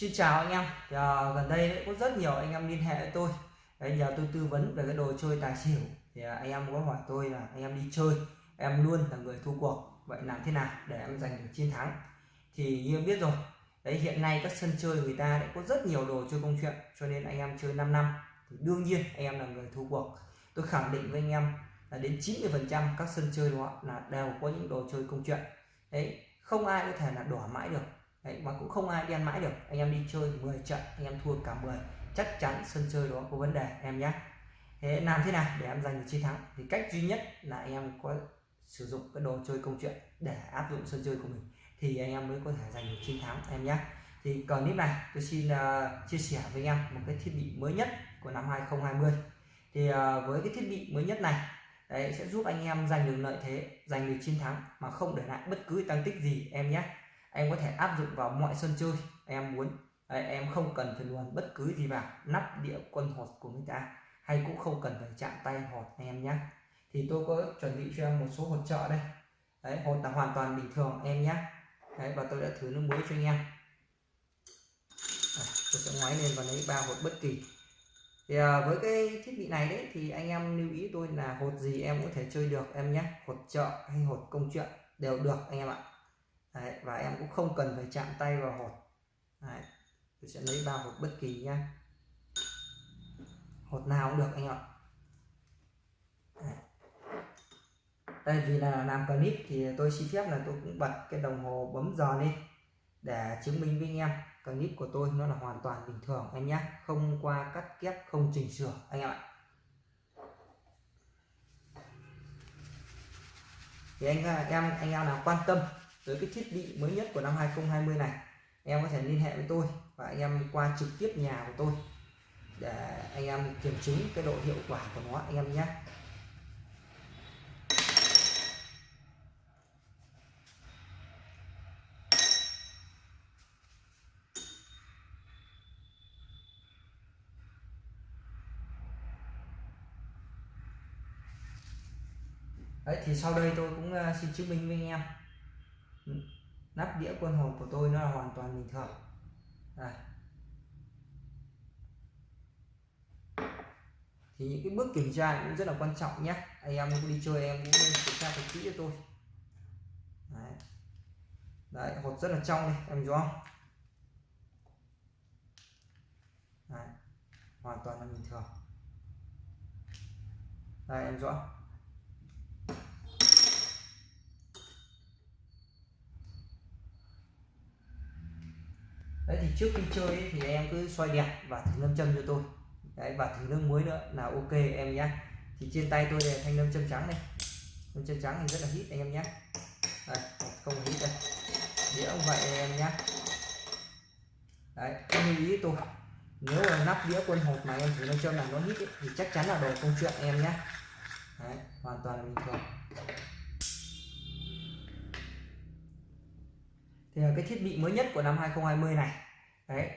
Xin chào anh em. Thì, à, gần đây đấy, có rất nhiều anh em liên hệ với tôi. Đấy, nhờ tôi tư vấn về cái đồ chơi tài xỉu. Thì à, anh em có hỏi tôi là anh em đi chơi em luôn là người thua cuộc. Vậy làm thế nào để em giành được chiến thắng? Thì như em biết rồi đấy hiện nay các sân chơi người ta đã có rất nhiều đồ chơi công chuyện cho nên anh em chơi 5 năm thì đương nhiên anh em là người thua cuộc. Tôi khẳng định với anh em là đến 90 phần trăm các sân chơi đó là đều có những đồ chơi công chuyện. Đấy không ai có thể là đỏ mãi được. Đấy, mà cũng không ai đi ăn mãi được. Anh em đi chơi 10 trận anh em thua cả 10 chắc chắn sân chơi đó có vấn đề em nhé thế làm thế nào để em giành được chiến thắng? Thì cách duy nhất là anh em có sử dụng cái đồ chơi công chuyện để áp dụng sân chơi của mình thì anh em mới có thể giành được chiến thắng em nhé thì clip này tôi xin uh, chia sẻ với anh em một cái thiết bị mới nhất của năm 2020 thì uh, với cái thiết bị mới nhất này đấy sẽ giúp anh em giành được lợi thế giành được chiến thắng mà không để lại bất cứ tăng tích gì em nhé em có thể áp dụng vào mọi sân chơi em muốn. Đấy, em không cần phải luồn bất cứ gì vào nắp đĩa quân hột của người ta hay cũng không cần phải chạm tay hột em nhé thì tôi có chuẩn bị cho em một số hột trợ đây. Đấy hột là hoàn toàn bình thường em nhé đấy và tôi đã thử nước muối cho anh em. À, tôi sẽ ngoái lên và lấy ba hột bất kỳ. Thì à, với cái thiết bị này đấy thì anh em lưu ý tôi là hột gì em có thể chơi được em nhé hột trợ hay hột công chuyện đều được anh em ạ. Đấy, và em cũng không cần phải chạm tay vào hột. Đấy, tôi sẽ lấy ba hột bất kỳ nhá. Hột nào cũng được anh ạ. Đây vì là làm clip thì tôi xin phép là tôi cũng bật cái đồng hồ bấm giờ lên để chứng minh với anh em. Clip của tôi nó là hoàn toàn bình thường anh nhé không qua cắt ghép không chỉnh sửa anh em ạ. Thì anh em anh em nào quan tâm tới cái thiết bị mới nhất của năm 2020 này, em có thể liên hệ với tôi và anh em qua trực tiếp nhà của tôi để anh em kiểm chứng cái độ hiệu quả của nó, anh em nhé. Đấy, thì sau đây tôi cũng ờ, xin chứng minh với anh em. Ừ. nắp đĩa quân hồn của tôi nó là hoàn toàn bình thường. Đây. thì những cái bước kiểm tra cũng rất là quan trọng nhé. Anh em đi chơi em cũng nên kiểm tra thật kỹ cho tôi. Đấy, đấy hột rất là trong đây em rõ không? Đấy. hoàn toàn là bình thường. Đây em rõ. Đấy thì trước khi chơi ấy, thì em cứ xoay đẹp và thử lâm châm cho tôi. Đấy và thử nước muối nữa là ok em nhé. Thì trên tay tôi là thanh lâm châm trắng này. Lâm châm trắng thì rất là hít anh em nhé. Đây không hít đây. Đĩa cũng vậy em nhé. Đấy không lưu ý tôi. Nếu là nắp đĩa quân hộp mà em thử lâm châm là nó hít ấy, thì chắc chắn là đồ công chuyện em nhé. Đấy hoàn toàn là bình thường. Thì cái thiết bị mới nhất của năm 2020 này. Đấy.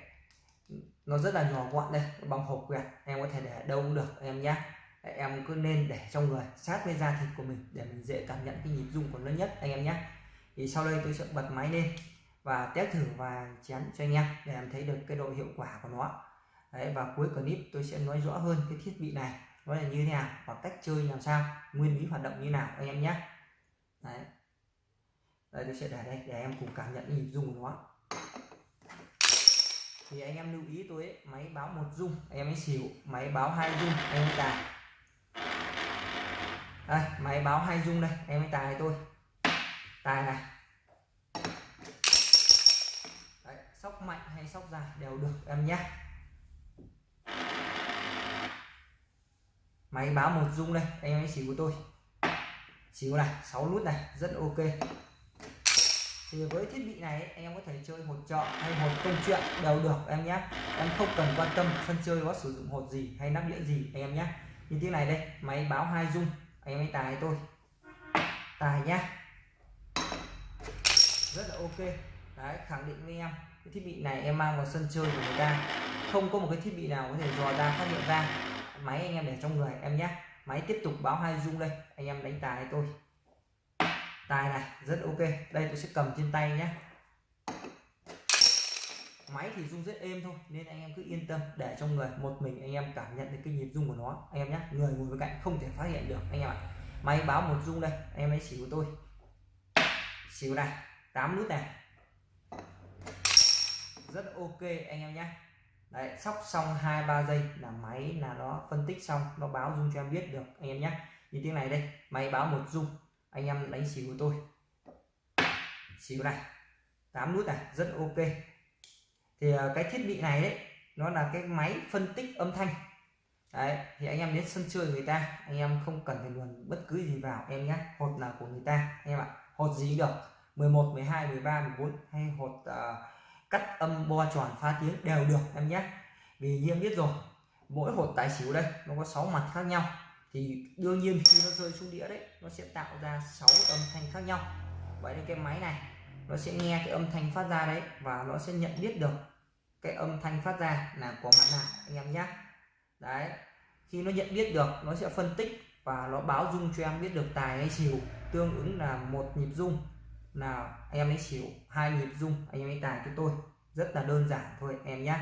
Nó rất là nhỏ gọn đây bằng hộp quẹt, em có thể để đâu cũng được, em nhé em cứ nên để trong người, sát với da thịt của mình để mình dễ cảm nhận cái nhịp rung của nó nhất, anh em nhé thì sau đây tôi sẽ bật máy lên và test thử và chén cho anh em để em thấy được cái độ hiệu quả của nó. Đấy, và cuối clip tôi sẽ nói rõ hơn cái thiết bị này, nó là như thế nào và cách chơi làm sao, nguyên lý hoạt động như nào, anh em nhé đấy đây tôi sẽ để đây để em cùng cảm nhận nhịp rung của nó. Thì anh em lưu ý tôi ấy, máy báo một rung em ấy xỉu máy báo hai rung em ấy tài. Đây máy báo hai rung đây em ấy tài tôi. Tài này. Đấy, sóc mạnh hay sóc dài đều được em nhé. Máy báo một rung đây em ấy xỉu của tôi. Xíu này 6 nút này rất ok thì với thiết bị này, anh em có thể chơi hột trợ hay hột công chuyện đều được em nhé. Em không cần quan tâm sân chơi có sử dụng hột gì hay nắp đĩa gì anh em nhé. Như thế này đây, máy báo hai dung anh em ấy tài tôi tài nhá. Rất là ok. Đấy, khẳng định với em, cái thiết bị này em mang vào sân chơi của người ta. Không có một cái thiết bị nào có thể dò ra, phát hiện ra. Máy anh em để trong người em nhé. Máy tiếp tục báo hai dung đây, anh em đánh tài tôi tài này, rất ok. Đây tôi sẽ cầm trên tay nhé. Máy thì rung rất êm thôi, nên anh em cứ yên tâm, để trong người một mình anh em cảm nhận được cái nhịp rung của nó. Anh em nhé, người ngồi bên cạnh không thể phát hiện được, anh em ạ. Máy báo một rung đây, anh em hãy xỉu của tôi. Xỉu này 8 nút này. Rất ok, anh em nhé. Đấy, sóc xong hai, ba giây là máy là nó phân tích xong, nó báo rung cho em biết được, anh em nhé. Như tiếng này đây, máy báo một rung anh em đánh xỉu của tôi. Xỉu này. 8 nút này rất ok. Thì ờ, cái thiết bị này đấy nó là cái máy phân tích âm thanh. Đấy thì anh em đến sân chơi người ta anh em không cần phải luồn bất cứ gì vào em nhé. Hột là của người ta anh em ạ. Hột gì được. 11 12 13 14 hay hột uh, cắt âm bo tròn phá tiếng đều được em nhé. Vì như em biết rồi mỗi hột tài xỉu đây nó có 6 mặt khác nhau thì đương nhiên khi nó rơi xuống đĩa đấy, nó sẽ tạo ra 6 âm thanh khác nhau. Vậy nên cái máy này, nó sẽ nghe cái âm thanh phát ra đấy và nó sẽ nhận biết được cái âm thanh phát ra là có mặt nào anh em nhé đấy, khi nó nhận biết được, nó sẽ phân tích và nó báo dung cho em biết được tài hay xỉu. Tương ứng là một nhịp dung. Là anh em ấy xỉu, hai nhịp dung, anh em ấy tài cho tôi. Rất là đơn giản thôi, em nhé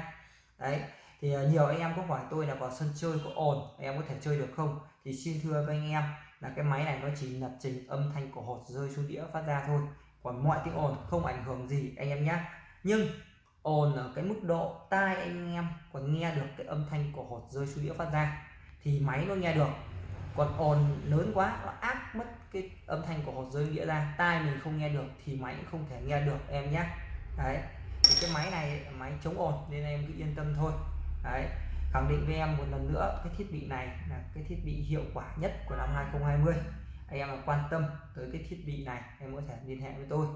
đấy thì ờ, nhiều anh em có hỏi tôi là vào sân chơi có ồn em có thể chơi được không? Thì xin thưa với anh em là cái máy này nó chỉ lập trình âm thanh của hột rơi xuống đĩa phát ra thôi. Còn mọi tiếng ồn không ảnh hưởng gì anh em nhé nhưng ồn ở cái mức độ tai anh em còn nghe được cái âm thanh của hột rơi xuống đĩa phát ra thì máy nó nghe được. Còn ồn lớn quá, nó áp mất cái âm thanh của hột rơi đĩa ra, tai mình không nghe được thì máy cũng không thể nghe được em nhé đấy, thì cái máy này, máy chống ồn nên em cứ yên tâm thôi đấy khẳng định với em một lần nữa cái thiết bị này là cái thiết bị hiệu quả nhất của năm 2020 anh em mà quan tâm tới cái thiết bị này em có thể liên hệ với tôi.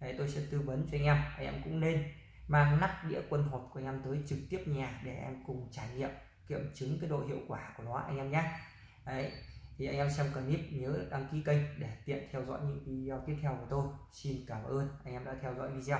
Đấy, tôi sẽ tư vấn cho anh em anh em cũng nên mang nắp đĩa quân hột của anh em tới trực tiếp nhà để em cùng trải nghiệm kiểm chứng cái độ hiệu quả của nó anh em nhé. Đấy thì anh em xem clip nhớ đăng ký kênh để tiện theo dõi những video tiếp theo của tôi. Xin cảm ơn anh em đã theo dõi video.